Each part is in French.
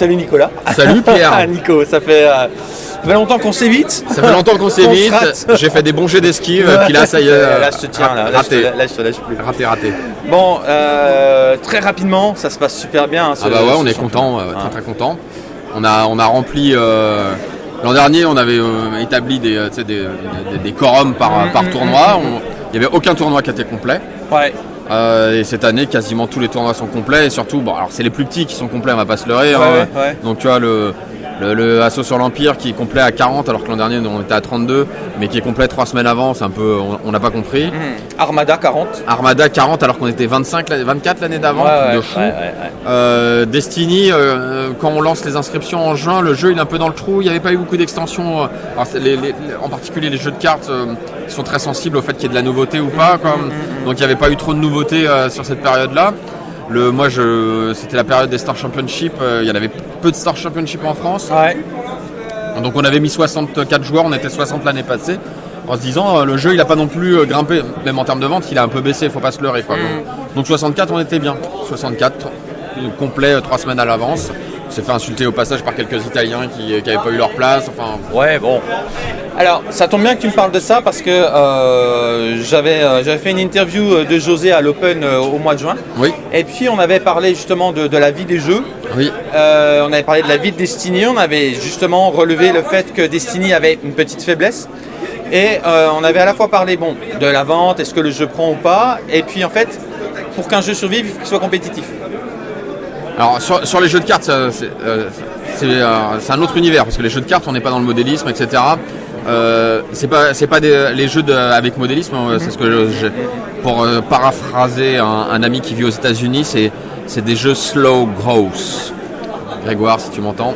Salut Nicolas. Salut Pierre. Nico, ça fait, euh, ça fait longtemps qu'on s'évite. Ça fait longtemps qu'on s'évite. J'ai fait des bons jets d'esquive, puis là, ça y est. Euh, là, je te tiens, là, là, je raté. te, là, je te lâche plus. Raté, raté. Bon, euh, très rapidement, ça se passe super bien. hein, ce- Ah bah ouais, on est content, euh, Ah. très très content. On a, on a rempli. euh, L'an dernier, on avait euh, établi des, euh, des, des, des quorums par, Mm, par tournoi. On- Il n'y avait aucun tournoi qui était complet. Ouais. Euh, et cette année, quasiment tous les tournois sont complets. Et surtout, bon, alors c'est les plus petits qui sont complets, on va pas se leurrer. Ouais, hein. ouais. Donc tu vois le, le, le Assaut sur l'Empire qui est complet à 40 alors que l'an dernier on était à 32, mais qui est complet trois semaines avant, c'est un peu, on- n'a pas compris. Mhm. Armada 40. Armada 40 alors qu'on était 25, l'année- 24 l'année d'avant, Ouais, de fou. Euh, Destiny, euh, quand on lance les inscriptions en juin, le jeu il est un peu dans le trou. Il n'y avait pas eu beaucoup d'extensions. les- les- en particulier les jeux de cartes sont très sensibles au fait qu'il y ait de la nouveauté ou pas. quoi. Donc il n'y avait pas eu trop de nouveautés euh, sur cette période-là. Le, moi, je, c'était la période des Star Championship. euh, il y en avait peu de Star Championship en France. Ouais. Donc on avait mis 64 joueurs, on était 60 l'année passée. En se disant, euh, le jeu il a pas non plus euh, grimpé, même en termes de vente, il a un peu baissé, faut pas se leurrer. Quoi. Donc, donc 64, on était bien. 64, euh, complet, euh, trois semaines à l'avance. On s'est fait insulter au passage par quelques Italiens qui n'avaient pas eu leur place. Enfin, Ouais, bon. Alors, ça tombe bien que tu me parles de ça parce que euh, j'avais euh, j'avais fait une interview euh, de José à l'Open euh, au mois de juin. oui, Et puis, on avait parlé justement de, de la vie des jeux. oui, on avait parlé de la vie de Destiny. On avait justement relevé le fait que Destiny avait une petite faiblesse. Et on avait à la fois parlé bon, de la vente, est-ce que le jeu prend ou pas. Et puis, en fait, pour qu'un jeu survive, il faut qu'il soit compétitif. Alors sur, sur les jeux de cartes, c'est un autre univers parce que les jeux de cartes, on n'est pas dans le modélisme, etc. Euh, c'est pas c'est pas des, les jeux de- avec modélisme. euh, C'est ce que je- je- pour euh, paraphraser un, un ami qui vit aux États-Unis, c'est c'est des jeux slow growth. Grégoire, si tu m'entends.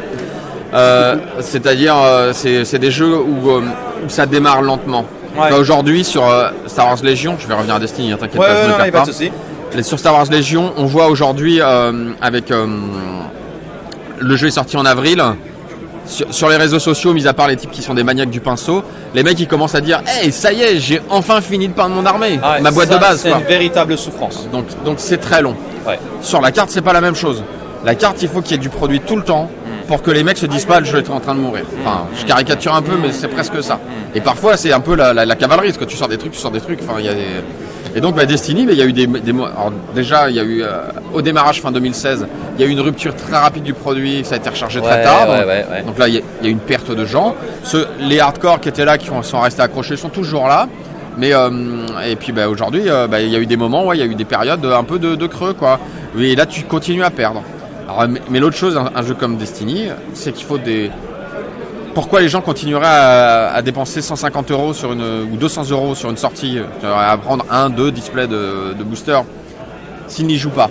Euh, C'est-à-dire, c'est des jeux où, où ça démarre lentement. Ouais. Aujourd'hui, sur Star Wars Légion, je vais revenir à Destiny, hein, t'inquiète Ouais, pas, je ouais, a pas pas. Sur Star Wars Légion, on voit aujourd'hui avec le jeu est sorti en avril. Sur, sur les réseaux sociaux, mis à part les types qui sont des maniaques du pinceau, les mecs ils commencent à dire Hey, ça y est, j'ai enfin fini de peindre mon armée, Ah ouais, ma boîte ça, de base. C'est une véritable souffrance. Donc donc c'est très long. Ouais. Sur la carte, c'est pas la même chose. La carte, il faut qu'il y ait du produit tout le temps pour que les mecs se disent pas jeu est en train de mourir. Enfin, je caricature un peu, mais c'est presque ça. Et parfois, c'est un peu la, la- la cavalerie, parce que tu sors des trucs, tu sors des trucs. Enfin, il y a des... Et donc, bah, Destiny, il y a eu des, des alors, déjà, il y a eu euh, au démarrage fin 2016, il y a eu une rupture très rapide du produit, ça a été rechargé très tard. ouais, donc, ouais, ouais. donc là, il y, a- il y a eu une perte de gens. Ceux, les hardcore qui étaient là, qui ont- sont restés accrochés, sont toujours là. Mais euh, et puis bah, aujourd'hui, euh, bah, il y a eu des moments, il y a eu des périodes un peu de, de creux, quoi. Et là, tu continues à perdre. Alors, mais mais l'autre chose, un, un jeu comme Destiny, c'est qu'il faut des. Pourquoi les gens continueraient à, à dépenser 150 euros sur une ou 200 euros sur une sortie, euh, à prendre un, deux displays de, de booster, s'ils n'y jouent pas?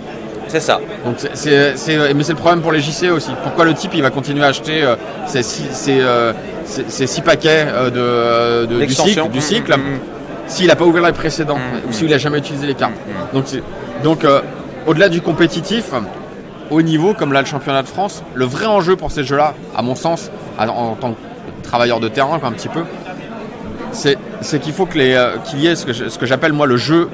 C'est ça. donc mais c'est le problème pour les JC aussi. Pourquoi le type il va continuer à acheter euh, ces six, ces, euh, ces- ces six paquets euh, de, de- du cycle, du Mm, cycle mm, mm. s'il n'a pas ouvert les précédents Mm, ou s'il n'a jamais utilisé les cartes. Donc, donc au-delà du compétitif, au niveau comme là le championnat de France, le vrai enjeu pour ces jeux-là, à mon sens, en, tant que travailleur de terrain un petit peu, c'est, c'est qu'il faut que les, euh, qu'il y ait ce que, ce j'appelle moi le jeu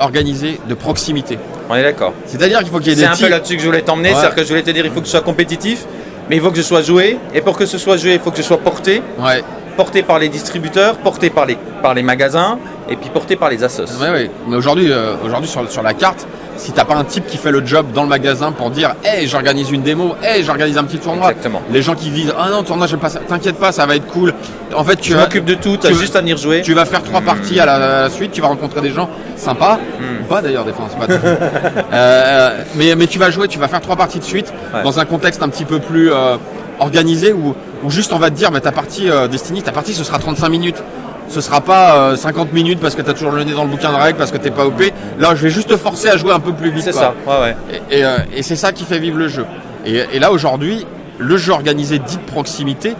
organisé de proximité. On est d'accord. C'est-à-dire qu'il faut qu'il y ait C'est des un peu là-dessus que je voulais t'emmener, Ouais. c'est-à-dire que je voulais te dire il faut que ce soit compétitif, mais il faut que je sois joué, et pour que ce soit joué, il faut que je sois porté, Ouais, porté par les distributeurs, porté par les, par les magasins, et puis porté par les assos. Ouais, ouais. Mais aujourd'hui, euh, aujourd'hui sur, sur la carte, si t'as pas un type qui fait le job dans le magasin pour dire, hey, j'organise une démo, hey, j'organise un petit tournoi. Exactement. Les gens qui disent, ah non, tournoi, j'aime pas ça. T'inquiète pas, ça va être cool. En fait, tu Je m'occupe de tout, tu as tu- juste à venir jouer. tu vas faire trois parties à la, à la suite, tu vas rencontrer des gens sympas, Hmm. pas d'ailleurs des fois, c'est pas Euh, mais, mais tu vas jouer, tu vas faire trois parties de suite Ouais. dans un contexte un petit peu plus euh, organisé où, où juste on va te dire, bah, ta partie euh, Destiny, ta partie ce sera 35 minutes. Ce sera pas euh, 50 minutes parce que tu as toujours le nez dans le bouquin de règles, parce que t'es pas OP. Là, je vais juste te forcer à jouer un peu plus vite. C'est ça, ouais, ouais. Et, et, euh, et c'est ça qui fait vivre le jeu. Et, et là aujourd'hui, le jeu organisé dit de proximité,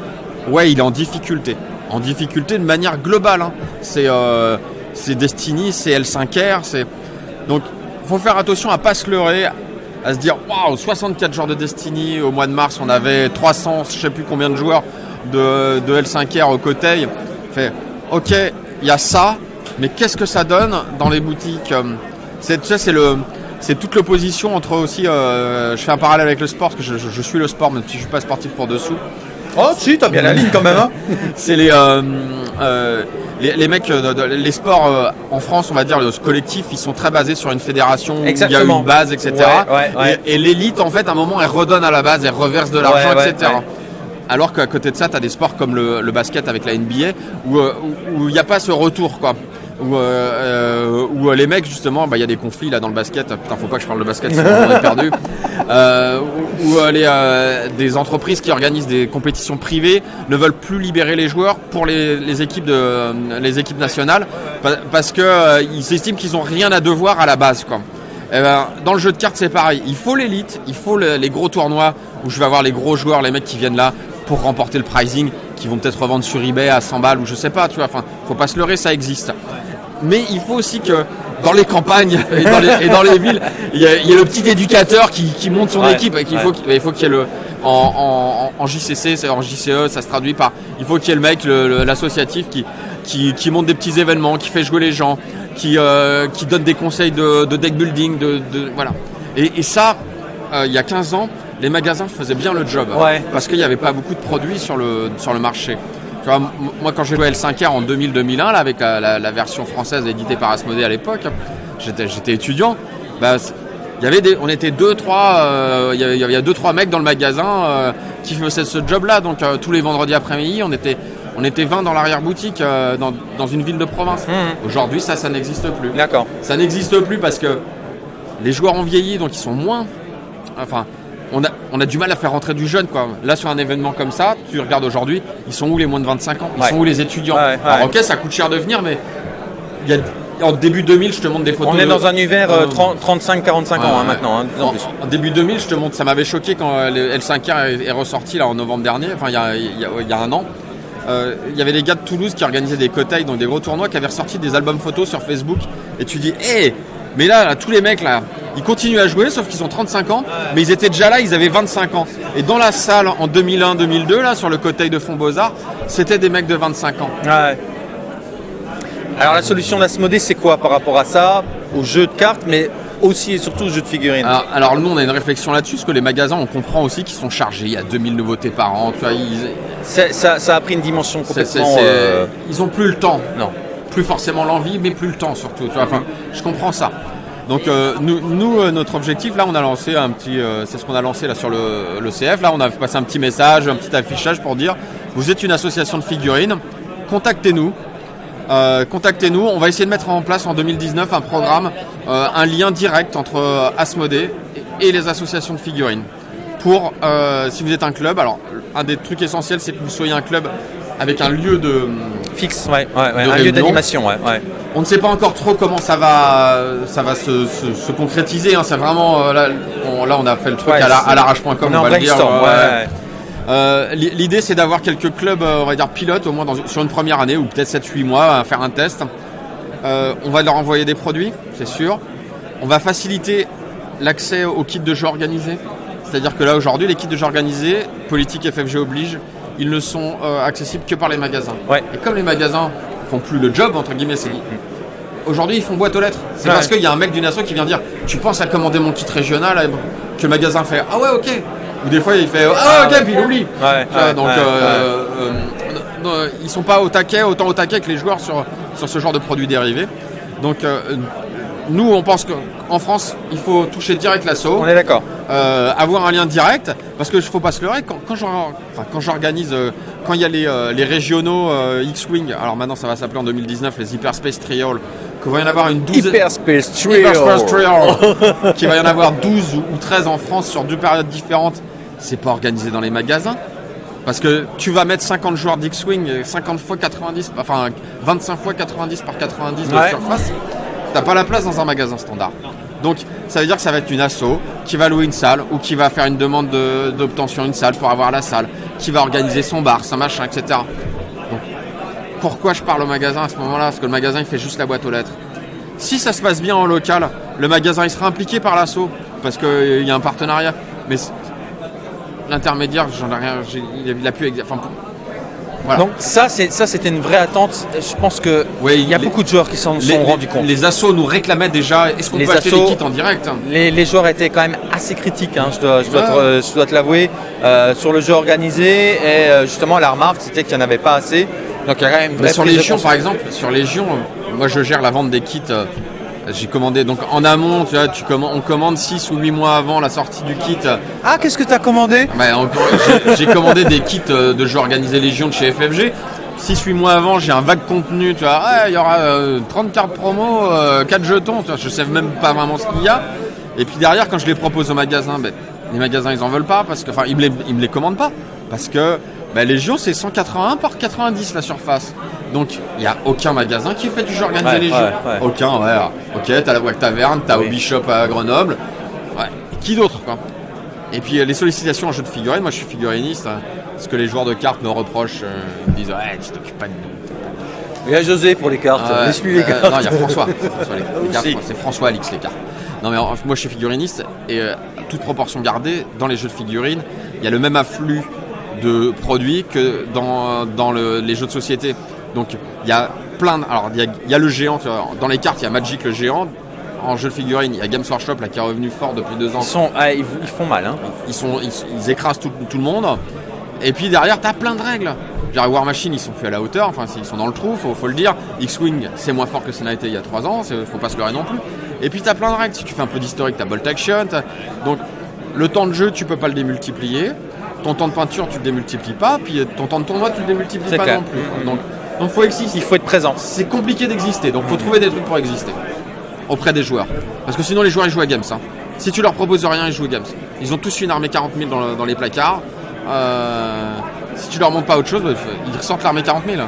ouais, il est en difficulté. En difficulté de manière globale. hein. C'est euh, c'est Destiny, c'est L5R, c'est donc faut faire attention à pas se leurrer, à se dire waouh 64 joueurs de Destiny au mois de mars, on avait 300, je sais plus combien de joueurs de, de L5R au Coteil. Fait ok, il y a ça, mais qu'est-ce que ça donne dans les boutiques euh, C'est tu sais, c'est le c'est toute l'opposition entre aussi. euh, je fais un parallèle avec le sport, parce que je, je- je suis le sport, même si je suis pas sportif pour dessous. Oh, si, t'as bien la ligne quand même. Hein C'est les, euh, euh, les, les mecs, euh, les sports euh, en France, on va dire, le collectif, ils sont très basés sur une fédération, où il y a une base, etc. Ouais, ouais, ouais. Et, et l'élite, en fait, à un moment, elle redonne à la base, elle reverse de l'argent, etc. Alors qu'à côté de ça, tu as des sports comme le, le basket avec la NBA, euh, où il n'y a pas ce retour, quoi. Où, euh, euh, où, euh, les mecs, justement, bah, il y a des conflits là dans le basket. Putain, faut pas que je parle de basket, sinon on est perdu. Euh, où où, les, euh, des entreprises qui organisent des compétitions privées ne veulent plus libérer les joueurs pour les, les équipes, de, les équipes nationales pa- parce que ils estiment qu'ils ont rien à devoir à la base, quoi. Eh ben, dans le jeu de cartes, c'est pareil. Il faut l'élite, il faut le- les gros tournois où je vais avoir les gros joueurs, les mecs qui viennent là pour remporter le pricing, qui vont peut-être revendre sur eBay à 100 balles ou je sais pas, tu vois. Enfin, faut pas se leurrer, ça existe. Mais il faut aussi que dans les campagnes et dans les, et dans les villes, il y, a, il y a le petit éducateur qui, qui monte son Ouais, équipe et qu'il ouais. faut qu'il il faut qu'il y ait le en, en, en JCC, en JCE, ça se traduit par il faut qu'il y ait le mec, l'associatif qui, qui, qui monte des petits événements, qui fait jouer les gens, qui, euh, qui donne des conseils de, de deck building, de, de- voilà. Et, et ça, euh, il y a 15 ans, les magasins faisaient bien le job Ouais. parce qu'il n'y avait pas beaucoup de produits sur le, sur le marché. Tu vois, m- moi, quand j'ai joué à L5R en 2000-2001, là, avec la, la- la version française éditée par Asmodée à l'époque, j'étais, étudiant. Bah, il y avait des, on était deux, trois, euh, il y avait, il y avait deux, trois mecs dans le magasin euh, qui faisaient ce job-là. Donc euh, tous les vendredis après-midi, on était, on était 20 dans l'arrière-boutique dans, dans une ville de province. Mhm. Aujourd'hui, ça, ça n'existe plus. D'accord. Ça n'existe plus parce que les joueurs ont vieilli, donc ils sont moins. Enfin, on a, on a du mal à faire rentrer du jeune, quoi. Là, sur un événement comme ça, tu regardes aujourd'hui, ils sont où les moins de 25 ans? Ils Ouais. sont où les étudiants? Ouais. Alors, ok, ça coûte cher de venir, mais il y a, en début 2000, je te montre des photos. On est de- dans un univers euh, Euh, 30 35-45 ans Ouais, hein, maintenant, hein, en En, plus. en début 2000, je te montre, ça m'avait choqué quand euh, le L5R est, ressorti là en novembre dernier, enfin il y a, y a- il y a un an. Euh, Il y avait des gars de Toulouse qui organisaient des cotailles, donc des gros tournois, qui avaient ressorti des albums photos sur Facebook. Et tu dis, hé, mais là, là, tous les mecs là, ils continuent à jouer, sauf qu'ils ont 35 ans, mais ils étaient déjà là, ils avaient 25 ans. Et dans la salle en 2001-2002, là, sur le cotail de Fond Beaux-Arts, c'était des mecs de 25 ans. Ouais. Alors la solution d'Asmodée, c'est quoi par rapport à ça Aux jeux de cartes, mais aussi et surtout aux jeux de figurines? Alors, alors nous, on a une réflexion là-dessus, parce que les magasins, on comprend aussi qu'ils sont chargés. Il y a 2000 nouveautés par an, tu vois, ils, ça, ça a pris une dimension complètement. euh, Ils ont plus le temps. Non. Plus forcément l'envie, mais plus le temps surtout. Tu vois. Enfin, je comprends ça. Donc euh, nous, nous, euh, notre objectif, là, on a lancé un petit, euh, c'est ce qu'on a lancé là sur le, le CF. Là, on a passé un petit message, un petit affichage pour dire, vous êtes une association de figurines, contactez-nous. Contactez-nous. On va essayer de mettre en place en 2019 un programme, un lien direct entre Asmodée et, les associations de figurines. Pour, si vous êtes un club, alors un des trucs essentiels, c'est que vous soyez un club avec un lieu de, Fixe, ouais, ouais, ouais, De un lieu d'animation, ouais, ouais. On ne sait pas encore trop comment ça va, ça va se, se- se concrétiser. hein. C'est vraiment euh, là, on, là, on a fait le truc Ouais, à la- c'est- à l'arrache.com. On va le dire, ouais. Euh, li- L'idée, c'est d'avoir quelques clubs, euh, on va dire pilotes, au moins dans- sur une première année ou peut-être 7-8 mois, à faire un test. Euh, on va leur envoyer des produits, c'est sûr. On va faciliter l'accès aux kits de jeux organisés. C'est-à-dire que là, aujourd'hui, les kits de jeux organisés, politique FFG oblige, ils ne sont euh, accessibles que par les magasins. Ouais. Et comme les magasins font plus le job, entre guillemets, c'est Aujourd'hui, ils font boîte aux lettres. C'est Ouais. parce qu'il y a un mec d'une asso qui vient dire Tu penses à commander mon kit régional Que le magasin fait Ah ouais, ok. Ou des fois, il fait Ah ok, puis il oublie. Ouais, donc, euh, euh, non, ils sont pas au taquet, autant au taquet que les joueurs sur, sur ce genre de produits dérivés. Donc, euh, nous, on pense qu'en France, il faut toucher direct l'assaut On est d'accord. euh, avoir un lien direct, parce que je faut pas se leurrer, quand, quand j'organise, euh, quand il y a les, euh, les régionaux X-Wing, alors maintenant ça va s'appeler en 2019 les Hyperspace Trial, qu'il va y en avoir une douzaine... Hyperspace Trio. Hyperspace Trial, qu'il va y en avoir 12 ou ou 13 en France sur deux périodes différentes, c'est pas organisé dans les magasins. Parce que tu vas mettre 50 joueurs d'X-Wing, 50 fois 90, enfin 25 fois 90 par 90 de Ouais. surface, t'as pas la place dans un magasin standard. Donc ça veut dire que ça va être une asso qui va louer une salle ou qui va faire une demande de- d'obtention d'une salle pour avoir la salle, qui va organiser son bar, son machin, etc. Pourquoi je parle au magasin à ce moment-là? Parce que le magasin il fait juste la boîte aux lettres. Si ça se passe bien en local, le magasin il sera impliqué par l'assaut parce qu'il y a un partenariat. Mais l'intermédiaire, j'en ai rien, il a, pu. Enfin, Voilà. Donc ça, c'est ça, c'était une vraie attente. Je pense que il y a les- beaucoup de joueurs qui s'en sont rendus compte. les assos nous réclamaient déjà est-ce qu'on peut acheter assos- les kits en direct Les, les joueurs étaient quand même assez critiques, hein, je, dois, je, dois te, l'avouer, euh, sur le jeu organisé. Et euh, justement, la remarque, c'était qu'il n'y en avait pas assez. Donc il y a quand même une Mais sur Légion, par exemple, sur Légion, euh, moi je gère la vente des kits. Euh, J'ai commandé donc en amont, tu vois, tu commandes, on commande 6 ou 8 mois avant la sortie du kit. Ah, qu'est-ce que tu as commandé on- j'ai- commandé des kits euh, de jeux organisés Légion de chez FFG. 6-8 mois avant, j'ai un vague contenu, tu vois, Ouais, il y aura euh, 30 cartes promo, euh, 4 jetons, tu vois, je sais même pas vraiment ce qu'il y a. Et puis derrière, quand je les propose au magasin, ben, les magasins ils en veulent pas parce que, enfin, ils me les, ils me les commandent pas parce que ben, Légion c'est 181 par 90 la surface. Donc il n'y a aucun magasin qui fait du jeu organisé Ouais, ouais, ouais. Aucun, ouais. Ok, t'as la Wack Taverne, t'as Oui. Hobby Shop à Grenoble. Ouais. Qui d'autre quoi? Et puis euh, les sollicitations en jeu de figurines, moi je suis figuriniste, hein, ce que les joueurs de cartes me reprochent, euh, ils me disent ouais tu t'occupes pas de nous. Il y a José pour les cartes. Laisse-lui les euh, cartes. non, il y a François. c'est François, les- les c'est Alix les cartes. Non mais en- moi je suis figuriniste et euh, toute proportion gardée, dans les jeux de figurines, il y a le même afflux de produits que dans, dans le- les jeux de société. Donc il y a plein de, alors il y y a le géant, dans les cartes il y a Magic le géant, en jeu de figurines il y a Games Workshop là qui est revenu fort depuis deux ans. Ils, sont, ah, ils, ils font mal. Hein. ils, sont, ils, ils écrasent tout, tout le monde. Et puis derrière, t'as plein de règles. Dire, War Machine, ils sont plus à la hauteur, enfin, ils sont dans le trou, faut, faut le dire. X-Wing, c'est moins fort que ça n'a été il y a 3 ans, faut pas se leurrer non plus. Et puis t'as plein de règles. Si tu fais un peu d'historique, t'as Bolt Action. Donc, le temps de jeu, tu peux pas le démultiplier. Ton temps de peinture, tu le démultiplies pas. Puis ton temps de tournoi, tu le démultiplies pas clair. non plus. Donc, donc faut exister Il faut être présent. c'est compliqué d'exister, donc faut trouver des trucs pour exister auprès des joueurs. Parce que sinon les joueurs ils jouent à Games. hein. Si tu leur proposes rien, ils jouent à Games. Ils ont tous une armée 40 000 dans, le- dans les placards. Euh, si tu leur montres pas autre chose, bah, ils ressortent l'armée 40 000.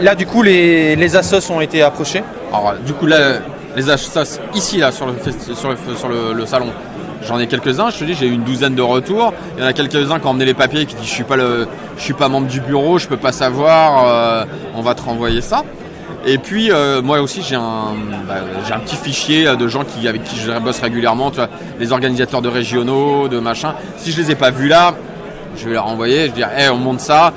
Là, du coup, les, les assos ont été approchés. Alors du coup là, les achats ici là sur le, festi- sur le, sur le, le salon, j'en ai quelques-uns. Je te dis, j'ai eu une douzaine de retours. Il y en a quelques-uns qui ont emmené les papiers qui disent je suis pas le, je suis pas membre du bureau, je peux pas savoir. euh, on va te renvoyer ça. Et puis euh, moi aussi j'ai un, bah, un petit fichier euh, de gens qui, avec qui je bosse régulièrement, les organisateurs de régionaux, de machin. Si je les ai pas vus là, je vais leur envoyer, je vais dire, hey, on monte ça.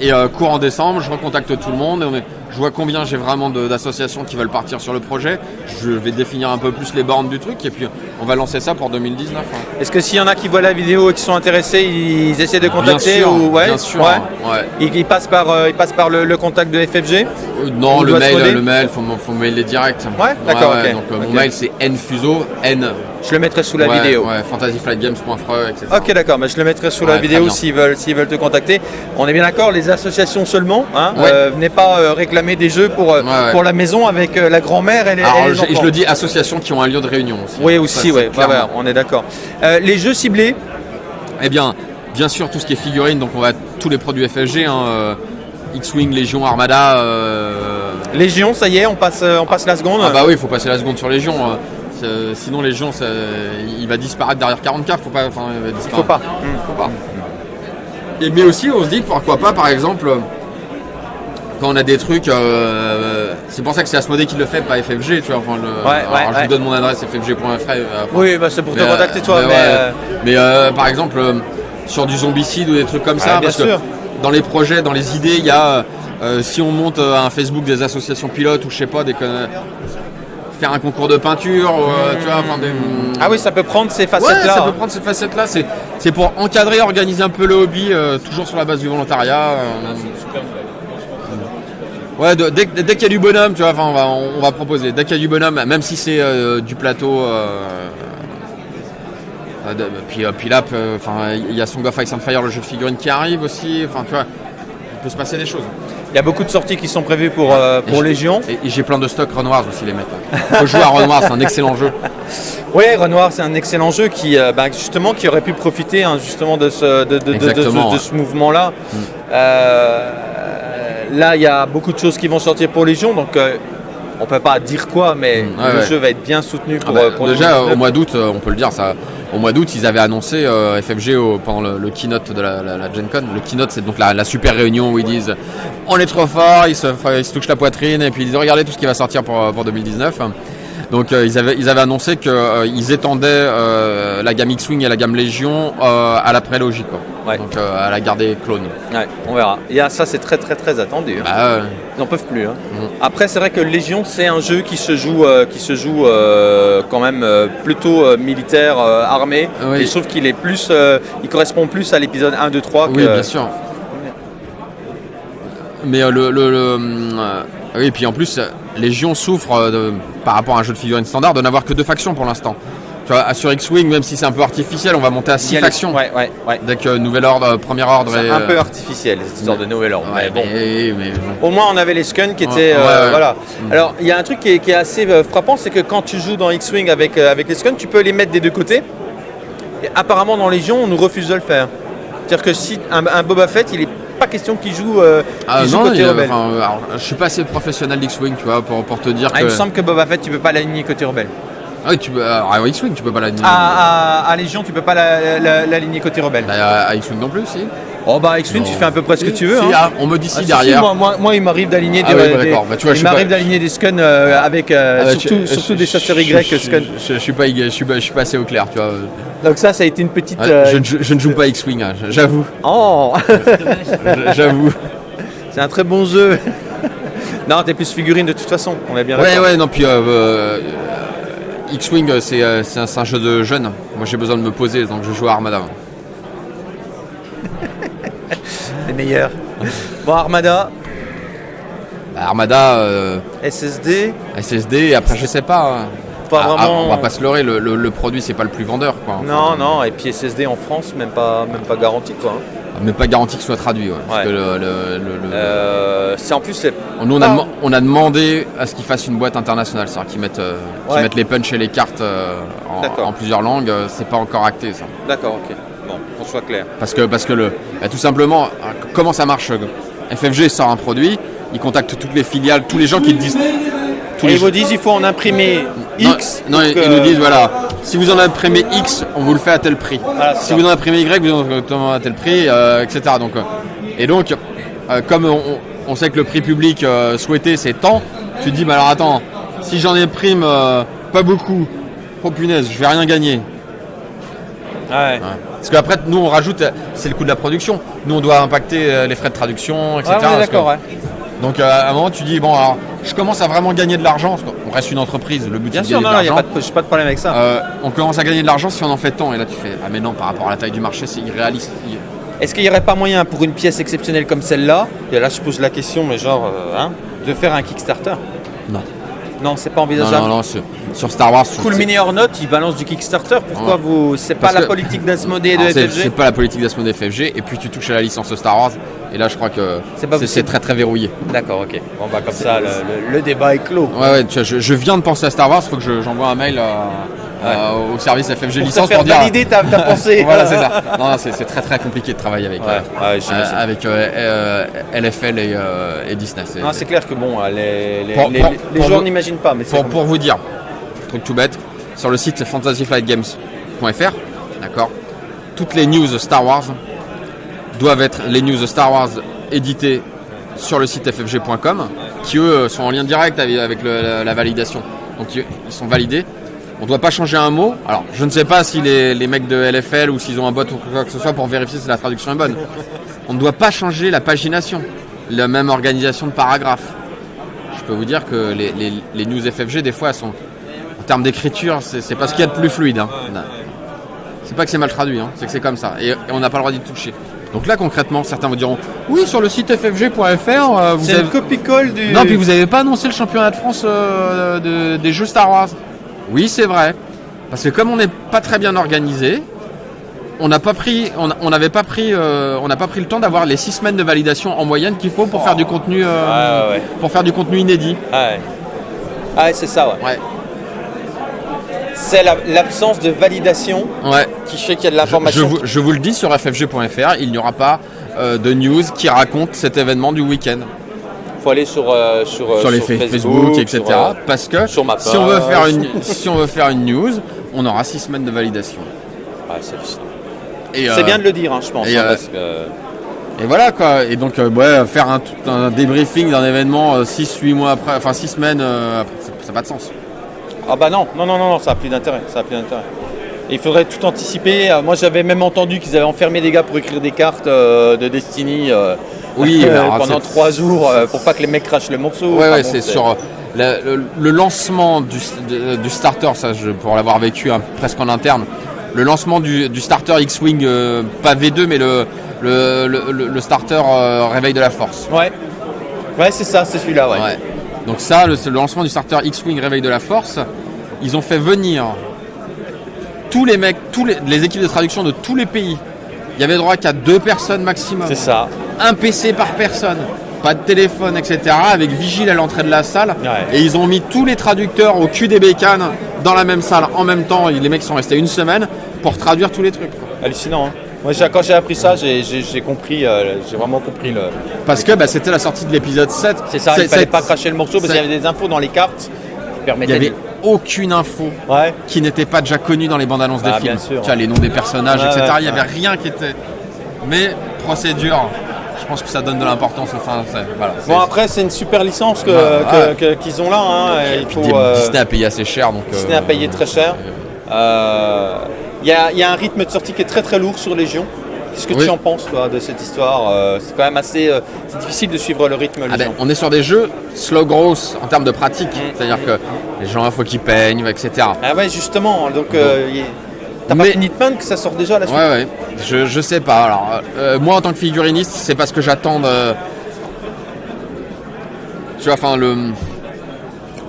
Et euh, cours en décembre, je recontacte tout le monde. Je vois combien j'ai vraiment d'associations qui veulent partir sur le projet. Je vais définir un peu plus les bornes du truc et puis on va lancer ça pour 2019. hein. Est-ce que s'il y en a qui voient la vidéo et qui sont intéressés, ils essaient de Bien contacter sûr, ou ouais, bien sûr. ouais. ouais. Ils, ils passent par, euh, ils passent par le, le contact de FFG. Euh, Non, On le mail, le mail, faut, mailer direct. Ouais, d'accord. Donc euh, mon mail c'est nfuso, n. Je le mettrai sous la ouais, vidéo. Ouais, fantasyflightgames.fre, etc. Ok, d'accord, mais je le mettrai sous la Ouais, vidéo s'ils veulent, s'ils veulent te contacter. On est bien d'accord, les associations seulement. Hein, Ouais. euh, venez pas euh, réclamer des jeux pour, euh, pour la maison avec la grand-mère et les, et les je, le dis, associations qui ont un lieu de réunion aussi. Oui, aussi, on est d'accord. Les jeux ciblés, Eh bien, bien sûr, tout ce qui est figurines, donc on va tous les produits FFG, hein, X-Wing, Légion, Armada. Légion, ça y est, on passe, on passe la seconde. Ah bah oui, il faut passer la seconde sur Légion. Sinon Légion, ça- il va disparaître derrière 40K. Faut pas, enfin, il va disparaître. Faut pas. Faut pas. Et mais aussi, on se dit pourquoi pas, par exemple, quand on a des trucs, euh, c'est pour ça que c'est Asmodée qui le fait, pas FFG, tu vois. Enfin, le- Ouais, alors, ouais, je ouais. vous donne mon adresse FFG.fr. euh, Oui, bah, c'est pour te mais, euh, contacter toi, mais mais, ouais. euh, Mais euh, par exemple, sur du zombicide ou des trucs comme ça, bien parce sûr. que dans les projets, dans les idées, il y a, si on monte un Facebook des associations pilotes ou je sais pas, des, faire un concours de peinture, ou, euh, tu vois, enfin des. ah oui, ça peut prendre ces Ouais, facettes-là. ça peut prendre cette facette-là. C'est, c'est pour encadrer, organiser un peu le hobby, euh, toujours sur la base du volontariat. euh, Ouais, de- dès, dès qu'il y a du bonhomme, tu vois, enfin, on va, on va proposer. Dès qu'il y a du bonhomme, même si c'est euh, du plateau. de- puis, euh, puis là, enfin, il y a Song of Ice and Fire, le jeu de figurines qui arrive aussi. Enfin, tu vois, peut se passer des choses. Il y a beaucoup de sorties qui sont prévues pour, euh, pour Légion. Et, et j'ai plein de stocks Renoirs aussi, les mecs. Faut jouer à Renoir, c'est un excellent jeu. Oui, Renoir, c'est un excellent jeu qui, euh, bah, justement, qui aurait pu profiter hein, justement de ce, de, ce mouvement-là. Mm. Euh, là, il y a beaucoup de choses qui vont sortir pour Légion, donc on peut pas dire quoi, mais Mm, ouais, le ouais. jeu va être bien soutenu Ah pour, bah, pour déjà 2019. au mois d'août, euh, on peut le dire, ça, au mois d'août, ils avaient annoncé euh, FFG au- pendant le, le keynote de la, la, la Gen Con. Le keynote, c'est donc la, la super réunion où ils disent on est trop fort, ils se, ils se touchent la poitrine et puis ils disent regardez tout ce qui va sortir pour, pour 2019. Donc euh, ils, avaient, ils avaient annoncé qu'ils étendaient euh, la gamme X-Wing et la gamme Légion à la prélogie. Quoi. Ouais. Donc euh, elle a gardé clone. Ouais, on verra. Et ah, ça, c'est très très très attendu. hein. Bah, euh, Ils n'en peuvent plus. hein. Mm. Après, c'est vrai que Légion, c'est un jeu qui se joue, euh, qui se joue euh, quand même euh, plutôt militaire, armé. Oui. Et je trouve qu'il est plus, il correspond plus à l'épisode 1, 2, 3 que. oui, bien sûr. Mais le, le, le, oui, et puis en plus, Légion souffre de- par rapport à un jeu de figurines standard de n'avoir que deux factions pour l'instant. Sur X-Wing, même si c'est un peu artificiel, on va monter à Il y six a les- factions. Ouais, ouais, ouais. Dès que nouvel ordre, euh, premier ordre C'est et, un peu euh, artificiel, cette histoire de nouvel ordre. mais bon. mais- mais bon. Au moins, on avait les Skun qui étaient. Ouais, euh. Voilà. Alors, il y a un truc qui est, qui est assez frappant c'est que quand tu joues dans X-Wing avec, avec les Skun, tu peux les mettre des deux côtés. Et apparemment, dans Légion, on nous refuse de le faire. C'est-à-dire que si un, un Boba Fett, il est pas question qu'il joue, euh, Ah qu'il joue non, côté il y a- rebelle. enfin, alors, je suis pas assez professionnel d'X-Wing, tu vois, pour, pour te dire Ah, que. il me semble que Boba Fett, tu peux pas l'aligner côté rebelle. Ah oui, tu peux, à X-Wing, tu peux pas l'aligner. À, à- à Légion, tu peux pas la- la- l'aligner côté rebelle. Bah, à, à X-Wing non plus, si. Oh bah X-Wing, tu fais un peu près ce que tu veux. Si, hein. ah, on me dit si Ah, derrière. si, moi, moi- moi, il m'arrive d'aligner Ah des, oui, bah, des-. Bah, tu vois, il m'arrive pas- d'aligner des Skun euh, avec euh, Ah bah, surtout, je- surtout je- des chasseurs Y je- Skun. Je, je suis pas, je suis pas, je suis pas assez au clair, tu vois. Donc ça, ça a été une petite. Euh, je, ne- joue pas X-Wing, hein, j'avoue, Oh, j'avoue. c'est un très bon jeu. non, t'es plus figurine de toute façon. On est bien Ouais, ouais, non, puis euh, euh, X-Wing, euh, c'est euh, c'est un, un jeu de jeunes. Moi, j'ai besoin de me poser, donc je joue à Armada. Les meilleurs. Bon, Armada, Bah, Armada, euh, SSD, SSD, et après, je sais pas. hein. pas Ah, ah, vraiment. on va pas se leurrer, le, le- le produit, c'est pas le plus vendeur, quoi. Non, non, et puis SSD en France, même pas, même pas garanti quoi. hein. Mais pas garanti que ce soit traduit, ouais. Parce Ouais. que le- le- le- le- Euh, c'est en plus, c'est Nous, on a, Ah. on a demandé à ce qu'ils fassent une boîte internationale, c'est-à-dire qu'ils mettent, euh, qu'ils Ouais. mettent les punchs et les cartes euh, en, plusieurs langues. C'est pas encore acté, ça. D'accord, ok. Bon, qu'on soit clair. Parce que, parce que le, bah, tout simplement, euh, comment ça marche FFG sort un produit, ils contactent toutes les filiales, tous les gens qui disent. Tous Et les ils vous disent il faut en imprimer X. non, ils, que- ils nous disent voilà, si vous en imprimez X, on vous le fait à tel prix. C'est si ça. vous en imprimez Y, vous en à tel prix, euh, etc. Donc, euh, et donc, euh, comme on, on sait que le prix public euh, souhaité c'est tant, tu te dis, mais alors attends, si j'en imprime euh, pas beaucoup, oh punaise, je vais rien gagner. Ouais. Parce qu'après, nous on rajoute, euh, c'est le coût de la production. Nous on doit impacter euh, les frais de traduction, etc. Ouais, que-. Donc euh, à un moment, tu dis, bon, alors, je commence à vraiment gagner de l'argent. qu'on reste une entreprise, le but Bien c'est de sûr, gagner non, de il n'y a l'argent. pas de, j'ai pas de problème avec ça. Euh, on commence à gagner de l'argent si on en fait tant. Et là, tu fais Ah, mais non, par rapport à la taille du marché, c'est irréaliste. Est-ce qu'il n'y aurait pas moyen pour une pièce exceptionnelle comme celle-là, et là je pose la question, mais genre, euh, hein, de faire un Kickstarter? Non. Non, c'est pas envisageable. non, non, sur, sur Star Wars. Cool Mini or Not, il balance du Kickstarter. Pourquoi Ouais. vous. C'est pas Parce la que- politique d'Asmodée et de FFG c'est pas la politique d'Asmodee FFG. Et puis tu touches à la licence Star Wars. Et là, je crois que C'est très très verrouillé. D'accord, ok. Bon, bah, comme ça, le, le- le débat est clos. Ouais, ouais, tu vois, je, je viens de penser à Star Wars. Faut que je- j'envoie un mail à- à- au service FFG Pour te licence faire pour dire. valider ta, ta pensée. voilà, c'est ça. Non, non, c'est, très très compliqué de travailler avec, Ouais, euh, ouais, euh, avec euh, euh, LFL et, euh, et Disney. C'est- clair que bon, les, les, Pour- les- pour- les pour gens n'imaginent pas, mais Pour, pour vous dire, truc tout bête, sur le site fantasyflightgames.fr, d'accord, toutes les news Star Wars doivent être les news Star Wars éditées sur le site ffg.com, qui eux sont en lien direct avec, avec le- la, la validation. Donc ils ils sont validés. On ne doit pas changer un mot. Alors, je ne sais pas si les, les mecs de LFL ou s'ils ont un bot ou quoi que ce soit pour vérifier si la traduction est bonne. On ne doit pas changer la pagination, la même organisation de paragraphes. Je peux vous dire que les, les- les news FFG, des fois, elles sont, en termes d'écriture, c'est pas ce qu'il y a de plus fluide. hein. C'est pas que c'est mal traduit, hein, c'est que c'est comme ça. Et, et on n'a pas le droit d'y toucher. Donc là, concrètement, certains vous diront Oui, sur le site ffg.fr, euh, vous C'est avez. copie-colle du. Non, puis vous n'avez pas annoncé le championnat de France euh, de- des jeux Star Wars. Oui, c'est vrai. Parce que comme on n'est pas très bien organisé, on n'a pas pris, on a- on n'avait pas pris, euh, on n'a pas pris le temps d'avoir les six semaines de validation en moyenne qu'il faut pour faire du contenu, euh, ouais, pour faire du contenu inédit. Ouais. Ah, ouais, c'est ça, ouais. Ouais, C'est la- l'absence de validation ouais. qui fait qu'il y a de l'information. je vous le dis sur ffg.fr, il n'y aura pas euh, de news qui raconte cet événement du week-end Il faut aller sur, euh, sur, euh, sur les Facebook, fa- Facebook, etc. sur, euh, parce que sur ma si on veut faire une, si on veut faire une news, on aura six semaines de validation. ouais, c'est bien de le dire, hein, je pense. et, hein, parce que- Et voilà quoi. Et donc, ouais, faire un, un débriefing d'un événement 6-8 mois après, enfin 6 semaines après, ça n'a pas de sens. Ah bah non, non, non, non, non, ça n'a plus d'intérêt. Ça a plus d'intérêt. il faudrait tout anticiper. Euh, moi, j'avais même entendu qu'ils avaient enfermé des gars pour écrire des cartes euh, de Destiny euh, Oui, euh, alors, pendant trois jours euh, pour pas que les mecs crachent le morceau. Ouais, ouais, bon, c'est sur le, le- le lancement du, de- du starter, ça, je, pour l'avoir vécu hein, presque en interne. Le lancement du, du starter X-Wing, pas V2, mais le, le, le- le- le starter Réveil de la Force. Ouais, ouais c'est ça, c'est celui-là. Ouais. Ouais. Donc ça, le, lancement du starter X-Wing Réveil de la Force, ils ont fait venir tous les mecs, tous les, les équipes de traduction de tous les pays. Il y avait droit qu'à deux personnes maximum. C'est ça. Un PC par personne. Pas de téléphone, etc. Avec vigile à l'entrée de la salle. Ouais. Et ils ont mis tous les traducteurs au cul des bécanes dans la même salle en même temps. Les mecs sont restés une semaine pour traduire tous les trucs. Hallucinant. Hein. Moi, quand j'ai appris ça, j'ai compris, euh, j'ai vraiment compris le. Parce que bah, c'était la sortie de l'épisode 7. C'est ça, il fallait pas cracher le morceau parce qu'il y avait des infos dans les cartes qui Il n'y permettaient avait de- aucune info Ouais. qui n'était pas déjà connue dans les bandes annonces Ah, des films. bien sûr. Tu vois, les noms des personnages, etc. ouais, Il n'y avait ouais. rien qui était. Mais procédure, je pense que ça donne de l'importance. Voilà, Bon, après, c'est une super licence que- que- qu'ils ont là. hein, et Il faut, euh, Disney a payé assez cher. Donc, Disney euh, a payé très cher. Euh, Il y, a, il y a un rythme de sortie qui est très très lourd sur Légion. Qu'est-ce que Oui. tu en penses toi de cette histoire Euh, C'est quand même assez euh, c'est difficile de suivre le rythme Ah ben, on est sur des jeux slow growth en termes de pratique. Mm. C'est-à-dire que les gens, il faut qu'ils peignent, etc. Ah ouais justement, donc euh, y t'as pas Mais- fini de peindre que ça sort déjà à la suite Ouais, ouais. Je, je sais pas. Alors, euh, moi, en tant que figuriniste, c'est parce que j'attends de. Tu vois, enfin, le.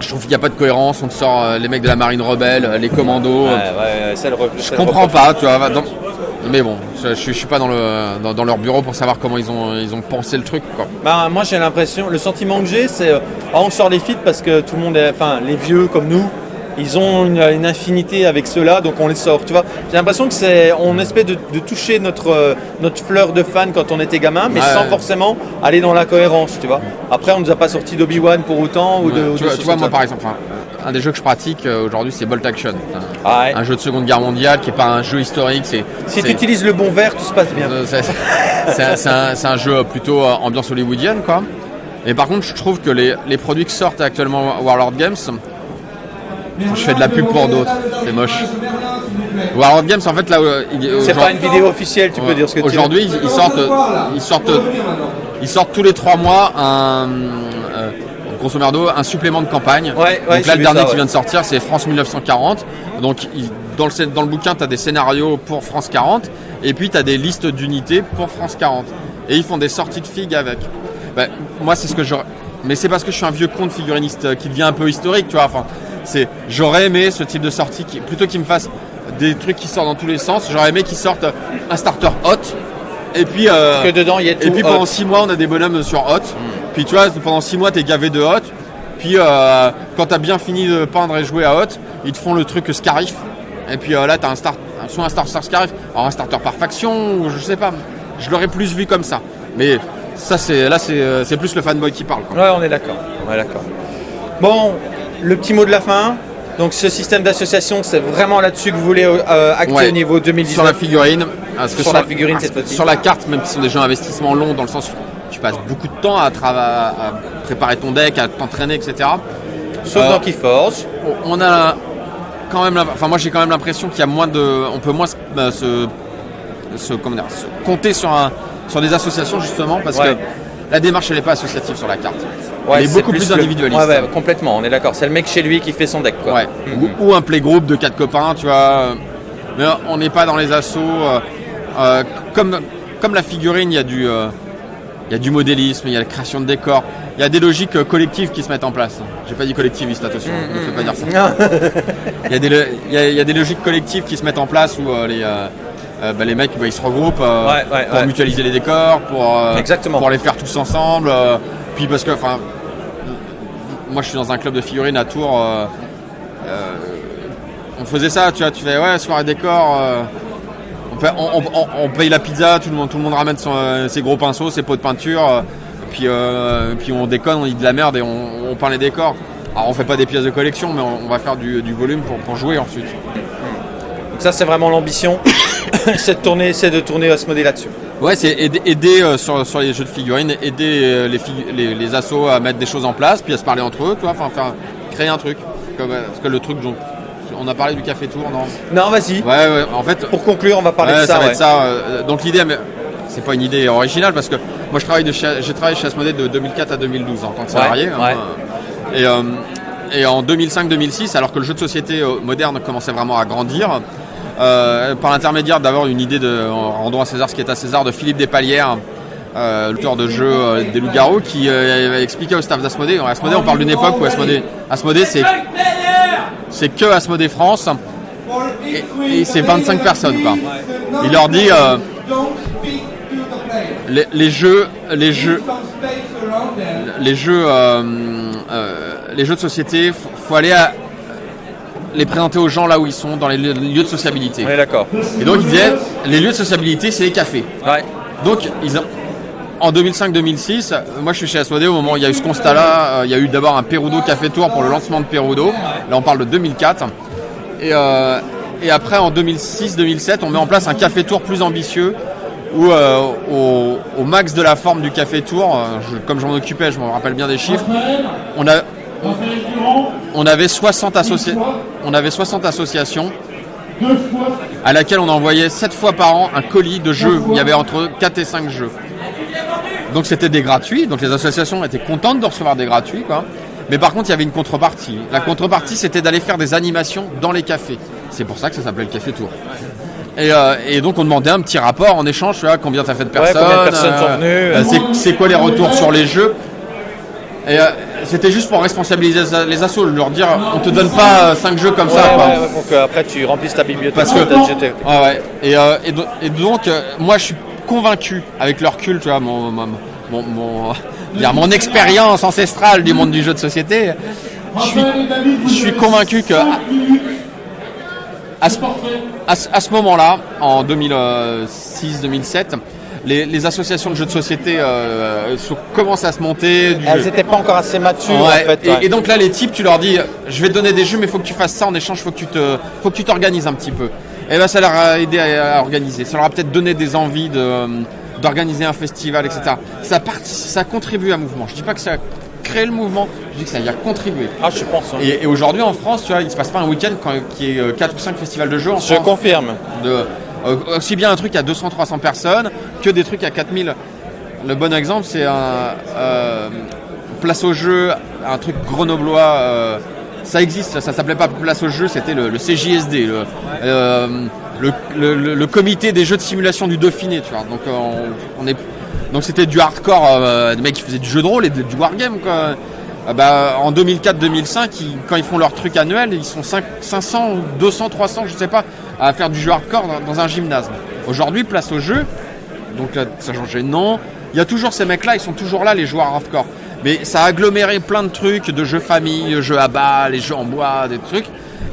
Je trouve qu'il n'y a pas de cohérence. On te sort euh, les mecs de la marine rebelle, euh, les commandos. Ouais, ouais, le re- Je le comprends reproche. pas, tu vois. dans- Mais bon, je, je, suis- je suis pas dans, le, dans, dans leur bureau pour savoir comment ils ont, ils ont pensé le truc, quoi. Bah, moi j'ai l'impression, le sentiment que j'ai, c'est euh, ah, on sort les feats parce que tout le monde est, enfin les vieux comme nous, ils ont une, une infinité avec ceux-là, donc on les sort. Tu vois, j'ai l'impression que c'est, on espère de, de toucher notre euh, notre fleur de fan quand on était gamin, mais Ouais. sans forcément aller dans la cohérence. Tu vois. Après, on nous a pas sorti d'Obi Wan pour autant ou de. Ouais, tu vois, tu moi, par exemple, un des jeux que je pratique euh, aujourd'hui, c'est Bolt Action. Ah. Un jeu de Seconde Guerre mondiale qui est pas un jeu historique. C'est Si tu utilises le bon verre, tout se passe bien. Euh, c'est- un, c'est un- jeu plutôt ambiance hollywoodienne, quoi. Et par contre, je trouve que les, les produits qui sortent actuellement Warlord Games, je fais de la pub pour d'autres, c'est moche. Warlord Games, en fait, là, euh, C'est pas une vidéo officielle, tu peux dire ce que tu veux. Aujourd'hui, ils, sortent, ils sortent, ils sortent tous les trois mois un, euh, grosso merdo, un supplément de campagne. Ouais, ouais, Donc là, le dernier ça, qui vient de sortir, c'est France 1940. Donc il- dans le, scén- dans le bouquin, tu as des scénarios pour France 40 et puis tu as des listes d'unités pour France 40. Et ils font des sorties de figues avec. Ben, moi, c'est ce que j'aurais. Mais c'est parce que je suis un vieux con de figuriniste euh, qui devient un peu historique, tu vois. Enfin, c'est j'aurais aimé ce type de sortie qui, plutôt qu'ils me fassent des trucs qui sortent dans tous les sens. J'aurais aimé qu'ils sortent un starter hot et puis euh, Que dedans il y a tout. et puis hot. pendant 6 mois, on a des bonhommes sur hot. Puis tu vois, pendant 6 mois, t'es gavé de hot. Puis euh, quand t'as bien fini de peindre et jouer à hot, ils te font le truc Scarif. Et puis euh, là, t'as un start, soit un starter Scarif, alors un starter par faction, ou je sais pas. Je l'aurais plus vu comme ça. Mais ça, c'est là, c'est c'est plus le fanboy qui parle. quoi. Ouais, on est d'accord. On est d'accord. Bon, le petit mot de la fin. Donc, ce système d'association, c'est vraiment là-dessus que vous voulez euh, acter Ouais. au niveau 2019. Sur la figurine, parce que Sur la figurine, cette fois-ci. Sur la carte, même si ce sont des jeux investissements longs, dans le sens où tu passes beaucoup de temps à, à préparer ton deck, à t'entraîner, etc. Sauf Euh, dans Keyforge. on a quand même, enfin moi j'ai quand même l'impression qu'il y a moins de, on peut moins se, se- se- comment dire, se compter sur un, sur des associations justement parce Ouais. que la démarche elle n'est pas associative sur la carte. Ouais, elle est beaucoup plus, individualiste. Ouais, ouais, complètement, on est d'accord. C'est le mec chez lui qui fait son deck. Quoi. Ouais. Mhm. Ou, ou un playgroup de quatre copains, tu vois. Mais on n'est pas dans les assauts. euh, euh, comme, comme la figurine, il y a du, euh, il y a du modélisme, il y a la création de décors, il y a des logiques collectives qui se mettent en place. J'ai pas dit collectiviste, attention, ne me fais pas dire ça. Il y, a des, il, y a, il y a des logiques collectives qui se mettent en place où euh, les, euh, euh, bah, les mecs bah, ils se regroupent euh, Ouais, ouais, pour ouais. mutualiser les décors, pour, euh, Exactement. pour les faire tous ensemble. puis parce que, enfin, moi je suis dans un club de figurines à Tours. on faisait ça, tu vois, tu fais ouais, soirée décor. on, paye, on- on- on paye la pizza, tout le monde, tout le monde ramène son, ses gros pinceaux, ses pots de peinture. puis, puis on déconne, on dit de la merde et on, peint les décors. Alors on fait pas des pièces de collection, mais on, on va faire du, du volume pour, pour jouer ensuite. Donc, ça, c'est vraiment l'ambition. c'est de tourner, c'est de tourner à ce modèle là-dessus. Ouais, c'est aider, aider, euh, sur, sur les jeux de figurines, aider euh, les, figu- les, les assos à mettre des choses en place, puis à se parler entre eux, enfin créer un truc. Comme, euh, parce que le truc on a parlé du Café Tour, non? Non, vas-y. Ouais, ouais, en fait, Pour conclure, on va parler Ouais, de ça. va ouais. être ça. euh, donc l'idée, mais c'est pas une idée originale parce que moi je travaille de j'ai travaillé chez Asmodée de 2004 à 2012 en tant que salarié. hein, et, et en 2005-2006, alors que le jeu de société moderne commençait vraiment à grandir, euh, par l'intermédiaire d'avoir une idée de en rendant à César ce qui est à César de Philippe Despalières. Euh, l'auteur de jeu euh, des loups-garous qui expliquait au staff d'Asmodée. Asmodée, on parle d'une époque où Asmodée, Asmodée c'est c'est que Asmodée France et, c'est 25 personnes. Il leur dit les, les jeux, les jeux, les jeux, les jeux de société, faut, faut aller à, les présenter aux gens là où ils sont, dans les lieux, lieux de sociabilité. Est d'accord. Et donc il disait, les lieux de sociabilité, c'est les cafés. Ouais. Donc ils ont- en 2005-2006, euh, moi je suis chez Asmodée au moment où il y a eu ce constat-là. euh, il y a eu d'abord un Perudo Café Tour pour le lancement de Perudo. Là on parle de 2004. Et, euh, et après en 2006-2007, on met en place un Café Tour plus ambitieux où euh, au, au max de la forme du Café Tour, je- comme je m'en occupais, je me rappelle bien des chiffres, on, a, on, avait 60 associa- on avait 60 associations à laquelle on envoyait 7 fois par an un colis de jeux. Il y avait entre 4 et 5 jeux. Donc c'était des gratuits, donc les associations étaient contentes de recevoir des gratuits, quoi. Mais par contre, il y avait une contrepartie. La contrepartie, c'était d'aller faire des animations dans les cafés. C'est pour ça que ça s'appelait le Café Tour. Et, euh, et donc on demandait un petit rapport en échange, tu vois, combien t'as fait de personnes, euh, euh. c'est quoi les retours sur les jeux? Et euh, c'était juste pour responsabiliser les- assos, leur dire on te donne pas 5 jeux comme Ouais, ça. quoi. ouais, ouais, pour que après tu remplisses ta bibliothèque. Parce que ta GT. Ouais, ouais. Et, euh, et, do- et donc, euh, moi, je suis convaincu avec leur culte, tu vois, mon, mon, mon, mon- expérience ancestrale du monde du jeu de société. Je suis, je suis convaincu que ce- à ce moment-là, en 2006-2007, les, les associations de jeux de société euh, se- commencent à se monter. du- Elles n'étaient pas encore assez matures Ouais, en fait. et, ouais. et donc là, les types, tu leur dis, je vais te donner des jeux, mais il faut que tu fasses ça en échange, faut que tu te, faut que tu t'organises un petit peu. Et ben, ça leur a aidé à, à organiser. Ça leur a peut-être donné des envies de, euh, d'organiser un festival, etc. Ça part, ça contribue à un mouvement. Je dis pas que ça a créé le mouvement, je dis que ça y a contribué. Ah, je pense. hein. Et, et aujourd'hui en France, tu vois, il se passe pas un week-end qui est 4 ou 5 festivals de jeux en Je France confirme. de, euh, aussi bien un truc à 200-300 personnes que des trucs à 4000. Le bon exemple, c'est un euh, place au jeu, un truc grenoblois. euh, ça existe, ça s'appelait pas place au jeu, c'était le, CJSD, le, euh, le, comité des jeux de simulation du Dauphiné, tu. Donc c'était du hardcore, des mecs qui faisaient du jeu de rôle et du wargame quoi. Ah bah, en 2004-2005, ils- quand ils font leur truc annuel, ils sont 5 500, 200, 300, je sais pas, à faire du jeu hardcore dans, dans un gymnase. Aujourd'hui, place au jeu, donc là, ça de nom. Il y a toujours ces mecs-là, ils sont toujours là, les joueurs hardcore. Mais ça a aggloméré plein de trucs, de jeux famille, jeux à bas, les jeux en bois, des trucs.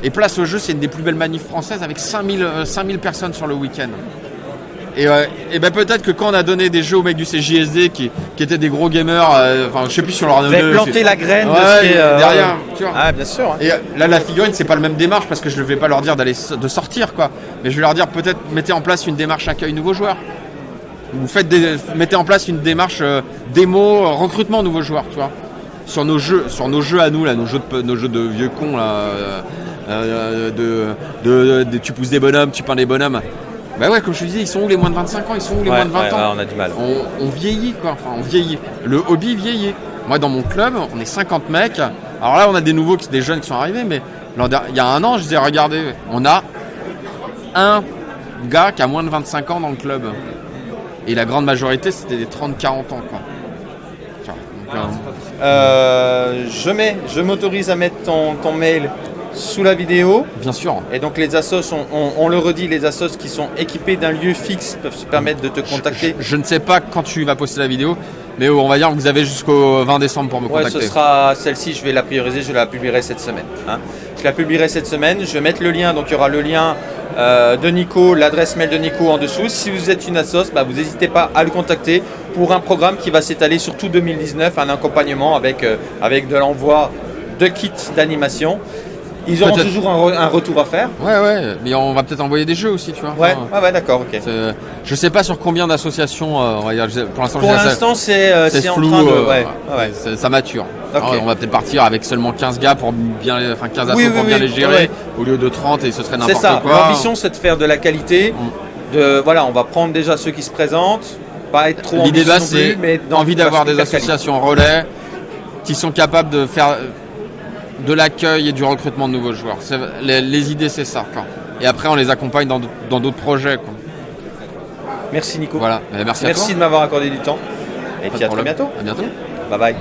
Et place au jeu, c'est une des plus belles manifs françaises avec 5000, euh, 5000 personnes sur le week-end. Et, euh, et ben peut-être que quand on a donné des jeux aux mecs du CJSD qui, qui étaient des gros gamers, euh, enfin je sais plus sur leur Vous avez planté la graine de ce Ouais, qui est euh, derrière, tu vois. Ah, bien sûr. hein. Et euh, là, la figurine, c'est pas le même démarche parce que je ne vais pas leur dire d'aller de sortir, quoi. Mais je vais leur dire peut-être mettez en place une démarche accueil nouveaux joueurs. Vous faites des, mettez en place une démarche euh, démo, euh, recrutement nouveaux joueurs, tu vois. Sur nos jeux, sur nos jeux à nous là, nos jeux de, nos jeux de vieux cons là, euh, de, de, de- tu pousses des bonhommes, tu peins des bonhommes. Bah ouais, comme je te disais, ils sont où les moins de 25 ans, ils sont où les Ouais, moins de 20 ouais, ans ouais, on a du mal. on, on vieillit quoi, enfin on vieillit. Le hobby vieillit. Moi dans mon club, on est 50 mecs. Alors là on a des nouveaux, qui- des jeunes qui sont arrivés, mais il y a un an je disais regardez, on a un gars qui a moins de 25 ans dans le club. Et la grande majorité c'était des 30-40 ans quoi. Donc, euh, Euh, je mets, je m'autorise à mettre ton, ton mail sous la vidéo. bien sûr. Et donc les assos, on, on- on le redit, les assos qui sont équipés d'un lieu fixe peuvent se permettre de te contacter. Je ne sais pas quand tu vas poster la vidéo, mais on va dire que vous avez jusqu'au 20 décembre pour me Ouais, contacter. ce sera celle-ci, je vais la prioriser, je la publierai cette semaine. hein. Je la publierai cette semaine, je vais mettre le lien, donc il y aura le lien euh, de Nico, l'adresse mail de Nico en dessous. Si vous êtes une assos, bah, vous n'hésitez pas à le contacter pour un programme qui va s'étaler sur tout 2019, un accompagnement avec, euh, avec de l'envoi de kits d'animation. Ils auront toujours un, re- un retour à faire. Ouais, ouais, mais on va peut-être envoyer des jeux aussi, tu vois. Ouais, Enfin, ouais, ouais, d'accord, ok. c'est- je sais pas sur combien d'associations, euh, pour l'instant, Pour l'instant, c'est euh, c'est c'est en flou, train de. euh, ouais, ouais. c'est- ça mature. Alors, on va peut-être partir avec seulement 15 gars pour bien, les- enfin 15 assos Oui, oui, pour bien les gérer, au lieu de 30 et ce serait C'est n'importe ça. quoi. L'ambition, c'est de faire de la qualité. De, voilà, on va prendre déjà ceux qui se présentent. Pas être trop L'idée plus, c'est envie d'avoir des associations relais qui sont capables de faire de l'accueil et du recrutement de nouveaux joueurs. Les, les idées, c'est ça. quoi. Et après, on les accompagne dans d'autres projets. quoi. Merci Nico. Voilà. Merci, à Merci toi. de m'avoir accordé du temps. Et Pas puis à très bientôt. À bientôt. Bye bye.